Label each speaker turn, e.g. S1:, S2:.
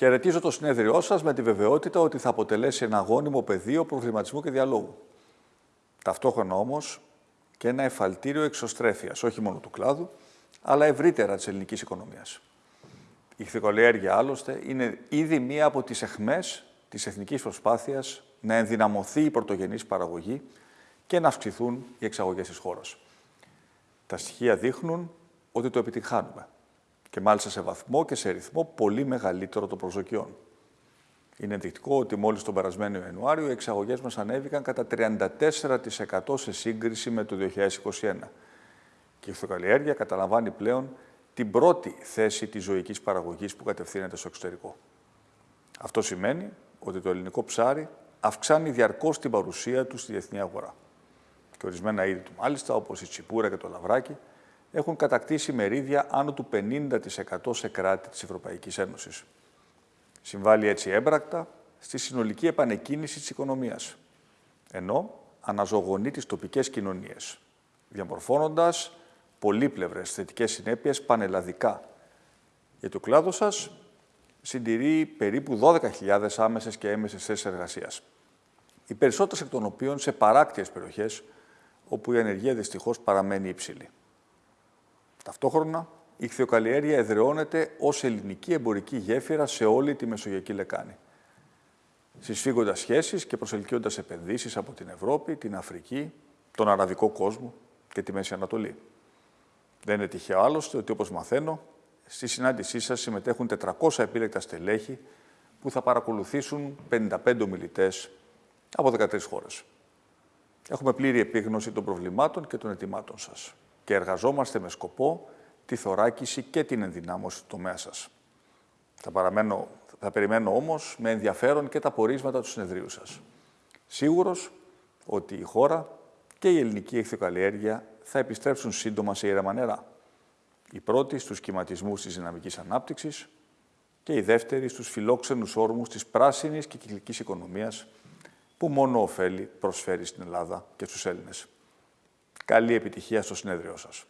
S1: Χαιρετίζω το συνέδριό σας με τη βεβαιότητα ότι θα αποτελέσει ένα γόνιμο πεδίο προβληματισμού και διαλόγου. Ταυτόχρονα όμως και ένα εφαλτήριο εξωστρέφειας, όχι μόνο του κλάδου, αλλά ευρύτερα της ελληνικής οικονομίας. Η ηχθικολιέργεια, άλλωστε, είναι ήδη μία από τις εχμές της εθνικής προσπάθειας να ενδυναμωθεί η πρωτογενής παραγωγή και να αυξηθούν οι εξαγωγές της χώρας. Τα στοιχεία δείχνουν ότι το επιτυγχάνουμε και μάλιστα σε βαθμό και σε ρυθμό πολύ μεγαλύτερο των προσδοκιών. Είναι ενδεικτικό ότι μόλις τον περασμένο Ιανουάριο οι εξαγωγές μας ανέβηκαν κατά 34% σε σύγκριση με το 2021 και η ηθοκαλλιέργεια καταλαμβάνει πλέον την πρώτη θέση της ζωικής παραγωγής που κατευθύνεται στο εξωτερικό. Αυτό σημαίνει ότι το ελληνικό ψάρι αυξάνει διαρκώς την παρουσία του στη διεθνή αγορά. Και ορισμένα είδη του μάλιστα, όπως η τσιπούρα και το λαβράκι, έχουν κατακτήσει μερίδια άνω του 50% σε κράτη της Ευρωπαϊκής Ένωσης. Συμβάλλει έτσι έμπρακτα στη συνολική επανεκκίνηση της οικονομίας, ενώ αναζωογονεί τις τοπικές κοινωνίες, διαμορφώνοντας πολύπλευρες θετικές συνέπειες πανελλαδικά. Γιατί ο κλάδος σας συντηρεί περίπου 12.000 άμεσες και έμεσες θέσεις εργασίας. Οι περισσότερες εκ των οποίων σε παράκτιες περιοχές, όπου η ανεργία δυστυχώς παραμένει υψηλή. Ταυτόχρονα, η χθιοκαλλιέργεια εδραιώνεται ως ελληνική εμπορική γέφυρα σε όλη τη Μεσογειακή Λεκάνη. Συσφίγοντας σχέσεις και προσελκύοντας επενδύσεις από την Ευρώπη, την Αφρική, τον Αραβικό κόσμο και τη Μέση Ανατολή. Δεν είναι τυχαίο άλλωστε ότι, όπως μαθαίνω, στη συνάντησή σας συμμετέχουν 400 επίλεκτα στελέχη που θα παρακολουθήσουν 55 ομιλητές από 13 χώρες. Έχουμε πλήρη επίγνωση των προβλημάτων και των ετοιμάτων σας και εργαζόμαστε με σκοπό τη θωράκιση και την ενδυνάμωση του τομέα σας. Θα, παραμένω, θα περιμένω όμως με ενδιαφέρον και τα πορίσματα του συνεδρίου σας. Σίγουρος ότι η χώρα και η ελληνική εχθειοκαλλιέργεια θα επιστρέψουν σύντομα σε ήρεμα νερά. Η πρώτη στους κυματισμούς της δυναμικής ανάπτυξης και η δεύτερη στους φιλόξενους όρμους της πράσινης και κυκλικής οικονομίας που μόνο ωφέλη προσφέρει στην Ελλάδα και στους Έλληνες. Καλή επιτυχία στο συνέδριό σας.